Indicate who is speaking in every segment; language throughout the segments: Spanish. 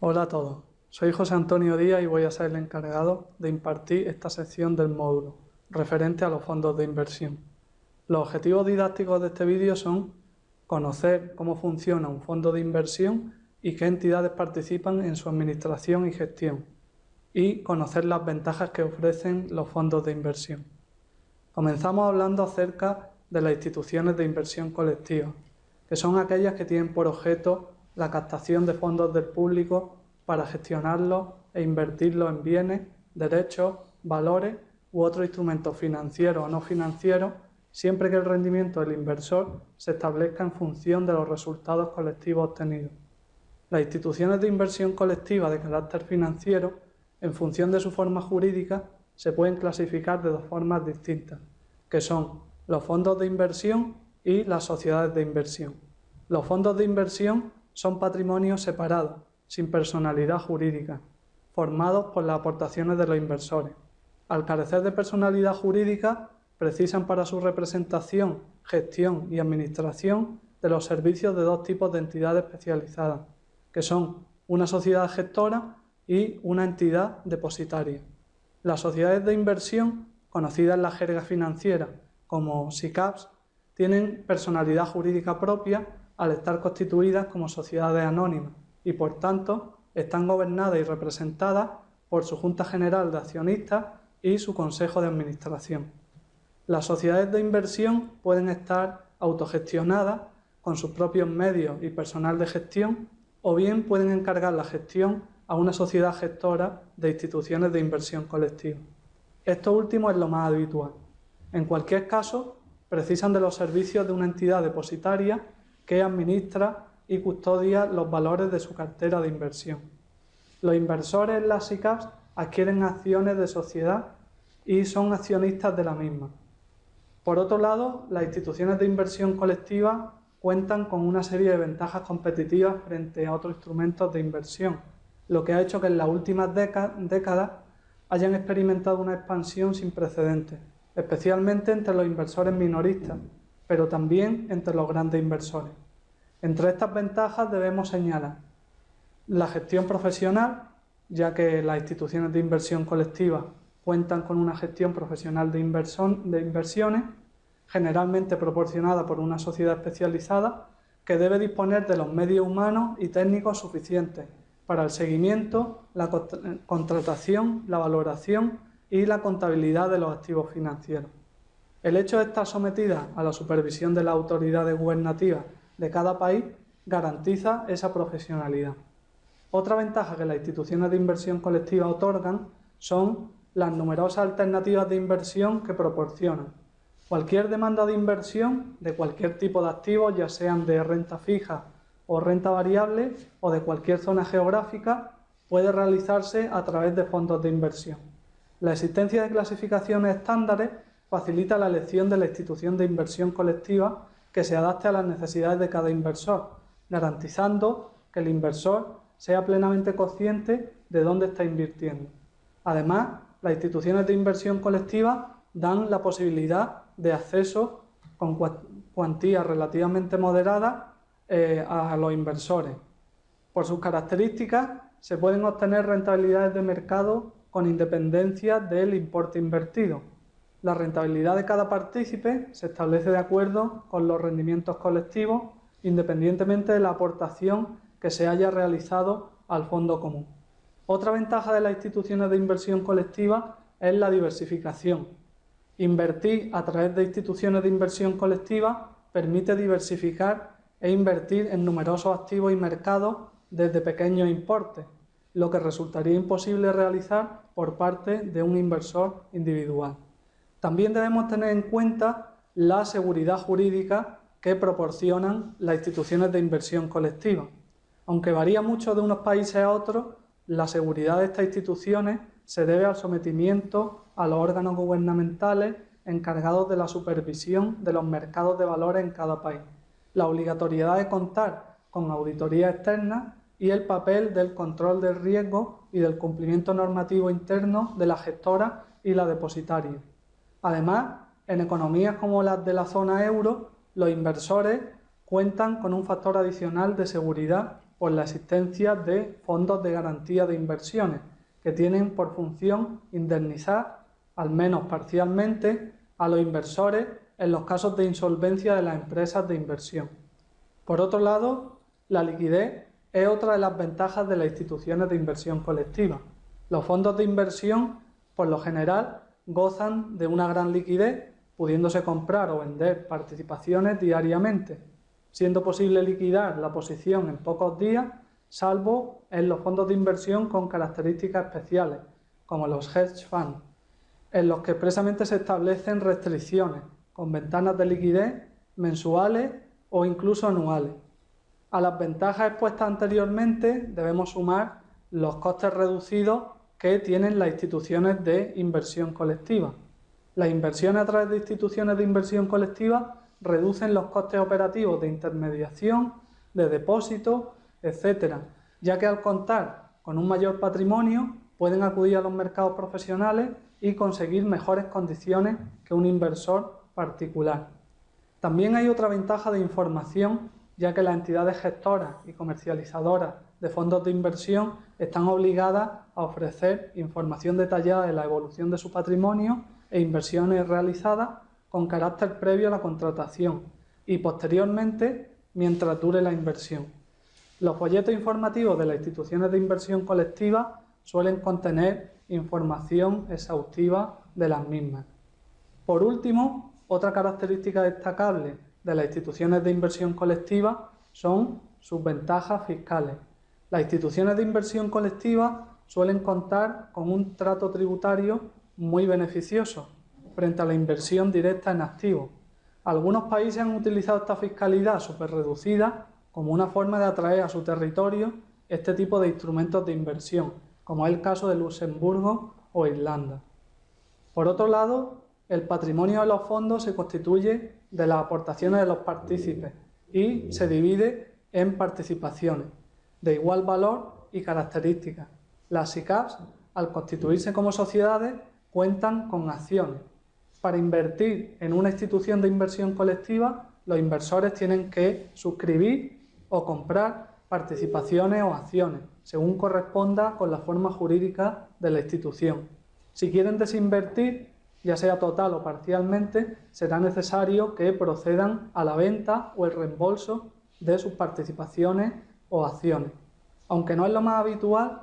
Speaker 1: Hola a todos, soy José Antonio Díaz y voy a ser el encargado de impartir esta sección del módulo referente a los fondos de inversión. Los objetivos didácticos de este vídeo son conocer cómo funciona un fondo de inversión y qué entidades participan en su administración y gestión y conocer las ventajas que ofrecen los fondos de inversión. Comenzamos hablando acerca de las instituciones de inversión colectiva, que son aquellas que tienen por objeto la captación de fondos del público para gestionarlos e invertirlos en bienes, derechos, valores u otros instrumentos financieros o no financieros, siempre que el rendimiento del inversor se establezca en función de los resultados colectivos obtenidos. Las instituciones de inversión colectiva de carácter financiero, en función de su forma jurídica, se pueden clasificar de dos formas distintas, que son los fondos de inversión y las sociedades de inversión. Los fondos de inversión son patrimonios separados, sin personalidad jurídica, formados por las aportaciones de los inversores. Al carecer de personalidad jurídica, precisan para su representación, gestión y administración de los servicios de dos tipos de entidades especializadas, que son una sociedad gestora y una entidad depositaria. Las sociedades de inversión, conocidas en la jerga financiera como SICAPs, tienen personalidad jurídica propia al estar constituidas como sociedades anónimas y por tanto están gobernadas y representadas por su Junta General de Accionistas y su Consejo de Administración. Las sociedades de inversión pueden estar autogestionadas con sus propios medios y personal de gestión o bien pueden encargar la gestión a una sociedad gestora de instituciones de inversión colectiva. Esto último es lo más habitual. En cualquier caso, precisan de los servicios de una entidad depositaria que administra y custodia los valores de su cartera de inversión. Los inversores en las SICAPs adquieren acciones de sociedad y son accionistas de la misma. Por otro lado, las instituciones de inversión colectiva cuentan con una serie de ventajas competitivas frente a otros instrumentos de inversión, lo que ha hecho que en las últimas décadas hayan experimentado una expansión sin precedentes, especialmente entre los inversores minoristas, pero también entre los grandes inversores. Entre estas ventajas debemos señalar la gestión profesional, ya que las instituciones de inversión colectiva cuentan con una gestión profesional de, inversiones, generalmente proporcionada por una sociedad especializada, que debe disponer de los medios humanos y técnicos suficientes para el seguimiento, la contratación, la valoración y la contabilidad de los activos financieros. El hecho de estar sometida a la supervisión de las autoridades gubernativas de cada país garantiza esa profesionalidad. Otra ventaja que las instituciones de inversión colectiva otorgan son las numerosas alternativas de inversión que proporcionan. Cualquier demanda de inversión de cualquier tipo de activos, ya sean de renta fija o renta variable o de cualquier zona geográfica, puede realizarse a través de fondos de inversión. La existencia de clasificaciones estándares facilita la elección de la institución de inversión colectiva que se adapte a las necesidades de cada inversor, garantizando que el inversor sea plenamente consciente de dónde está invirtiendo. Además, las instituciones de inversión colectiva dan la posibilidad de acceso con cuantías relativamente moderadas eh, a los inversores. Por sus características, se pueden obtener rentabilidades de mercado con independencia del importe invertido. La rentabilidad de cada partícipe se establece de acuerdo con los rendimientos colectivos, independientemente de la aportación que se haya realizado al fondo común. Otra ventaja de las instituciones de inversión colectiva es la diversificación. Invertir a través de instituciones de inversión colectiva permite diversificar e invertir en numerosos activos y mercados desde pequeños importes, lo que resultaría imposible realizar por parte de un inversor individual. También debemos tener en cuenta la seguridad jurídica que proporcionan las instituciones de inversión colectiva. Aunque varía mucho de unos países a otros, la seguridad de estas instituciones se debe al sometimiento a los órganos gubernamentales encargados de la supervisión de los mercados de valores en cada país, la obligatoriedad de contar con auditoría externa y el papel del control del riesgo y del cumplimiento normativo interno de la gestora y la depositaria. Además, en economías como las de la zona euro, los inversores cuentan con un factor adicional de seguridad por la existencia de fondos de garantía de inversiones, que tienen por función indemnizar, al menos parcialmente, a los inversores en los casos de insolvencia de las empresas de inversión. Por otro lado, la liquidez es otra de las ventajas de las instituciones de inversión colectiva. Los fondos de inversión, por lo general, gozan de una gran liquidez, pudiéndose comprar o vender participaciones diariamente, siendo posible liquidar la posición en pocos días, salvo en los fondos de inversión con características especiales, como los hedge funds, en los que expresamente se establecen restricciones, con ventanas de liquidez mensuales o incluso anuales. A las ventajas expuestas anteriormente debemos sumar los costes reducidos que tienen las instituciones de inversión colectiva. Las inversiones a través de instituciones de inversión colectiva reducen los costes operativos de intermediación, de depósito, etc., ya que al contar con un mayor patrimonio pueden acudir a los mercados profesionales y conseguir mejores condiciones que un inversor particular. También hay otra ventaja de información, ya que las entidades gestoras y comercializadoras de fondos de inversión están obligadas a ofrecer información detallada de la evolución de su patrimonio e inversiones realizadas con carácter previo a la contratación y posteriormente mientras dure la inversión. Los folletos informativos de las instituciones de inversión colectiva suelen contener información exhaustiva de las mismas. Por último, otra característica destacable de las instituciones de inversión colectiva son sus ventajas fiscales. Las instituciones de inversión colectiva suelen contar con un trato tributario muy beneficioso frente a la inversión directa en activos. Algunos países han utilizado esta fiscalidad reducida como una forma de atraer a su territorio este tipo de instrumentos de inversión, como es el caso de Luxemburgo o Irlanda. Por otro lado, el patrimonio de los fondos se constituye de las aportaciones de los partícipes y se divide en participaciones de igual valor y características. Las SICAPs, al constituirse como sociedades, cuentan con acciones. Para invertir en una institución de inversión colectiva, los inversores tienen que suscribir o comprar participaciones o acciones, según corresponda con la forma jurídica de la institución. Si quieren desinvertir, ya sea total o parcialmente, será necesario que procedan a la venta o el reembolso de sus participaciones o acciones. Aunque no es lo más habitual,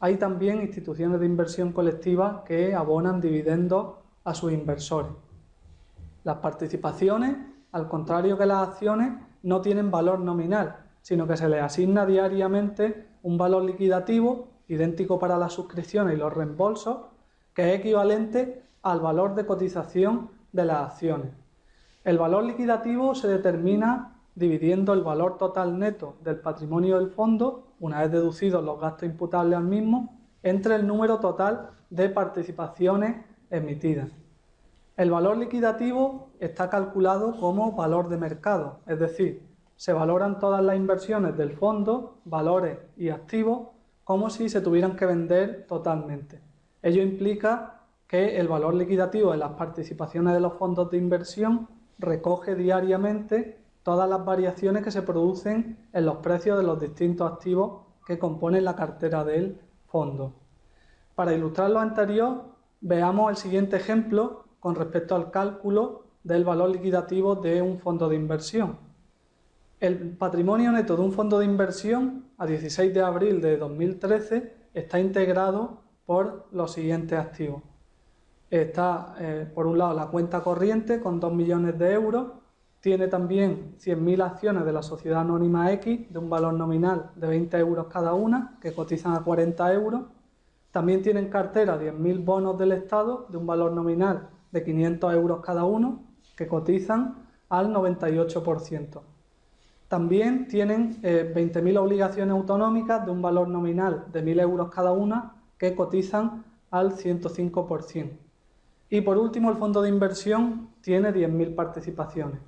Speaker 1: hay también instituciones de inversión colectiva que abonan dividendos a sus inversores. Las participaciones, al contrario que las acciones, no tienen valor nominal, sino que se les asigna diariamente un valor liquidativo idéntico para las suscripciones y los reembolsos, que es equivalente al valor de cotización de las acciones. El valor liquidativo se determina dividiendo el valor total neto del patrimonio del fondo, una vez deducidos los gastos imputables al mismo, entre el número total de participaciones emitidas. El valor liquidativo está calculado como valor de mercado, es decir, se valoran todas las inversiones del fondo, valores y activos, como si se tuvieran que vender totalmente. Ello implica que el valor liquidativo de las participaciones de los fondos de inversión recoge diariamente todas las variaciones que se producen en los precios de los distintos activos que componen la cartera del fondo. Para ilustrar lo anterior, veamos el siguiente ejemplo con respecto al cálculo del valor liquidativo de un fondo de inversión. El patrimonio neto de un fondo de inversión a 16 de abril de 2013 está integrado por los siguientes activos está, eh, por un lado, la cuenta corriente con 2 millones de euros, tiene también 100.000 acciones de la sociedad anónima X de un valor nominal de 20 euros cada una, que cotizan a 40 euros. También tiene en cartera 10.000 bonos del Estado de un valor nominal de 500 euros cada uno, que cotizan al 98%. También tienen 20.000 eh, obligaciones autonómicas de un valor nominal de 1.000 euros cada una, que cotizan al 105%. Y por último, el fondo de inversión tiene 10.000 participaciones.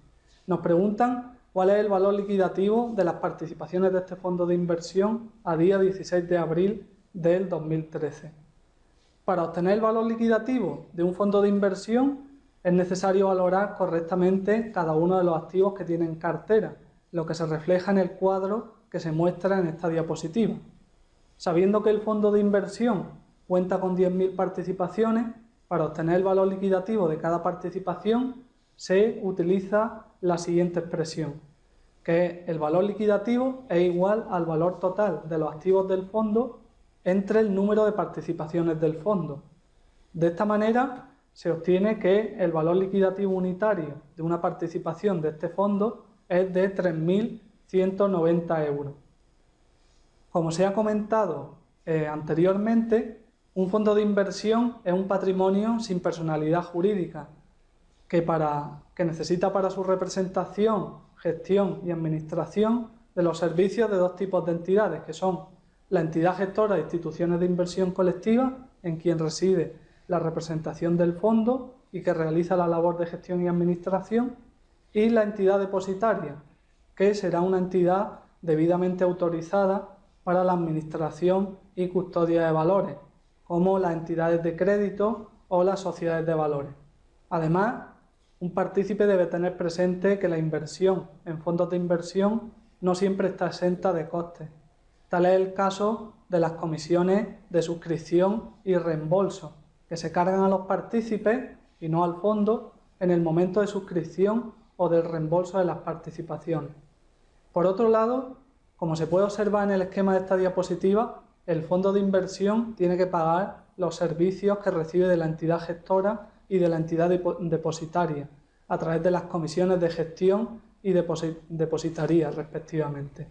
Speaker 1: Nos preguntan cuál es el valor liquidativo de las participaciones de este fondo de inversión a día 16 de abril del 2013. Para obtener el valor liquidativo de un fondo de inversión es necesario valorar correctamente cada uno de los activos que tiene en cartera, lo que se refleja en el cuadro que se muestra en esta diapositiva. Sabiendo que el fondo de inversión cuenta con 10.000 participaciones, para obtener el valor liquidativo de cada participación se utiliza la siguiente expresión, que el valor liquidativo es igual al valor total de los activos del fondo entre el número de participaciones del fondo. De esta manera se obtiene que el valor liquidativo unitario de una participación de este fondo es de 3.190 euros. Como se ha comentado eh, anteriormente, un fondo de inversión es un patrimonio sin personalidad jurídica que, para, que necesita para su representación, gestión y administración de los servicios de dos tipos de entidades, que son la entidad gestora de instituciones de inversión colectiva, en quien reside la representación del fondo y que realiza la labor de gestión y administración, y la entidad depositaria, que será una entidad debidamente autorizada para la administración y custodia de valores, como las entidades de crédito o las sociedades de valores. Además, un partícipe debe tener presente que la inversión en fondos de inversión no siempre está exenta de costes. Tal es el caso de las comisiones de suscripción y reembolso, que se cargan a los partícipes y no al fondo en el momento de suscripción o del reembolso de las participaciones. Por otro lado, como se puede observar en el esquema de esta diapositiva, el fondo de inversión tiene que pagar los servicios que recibe de la entidad gestora y de la entidad depositaria, a través de las comisiones de gestión y depositaría respectivamente.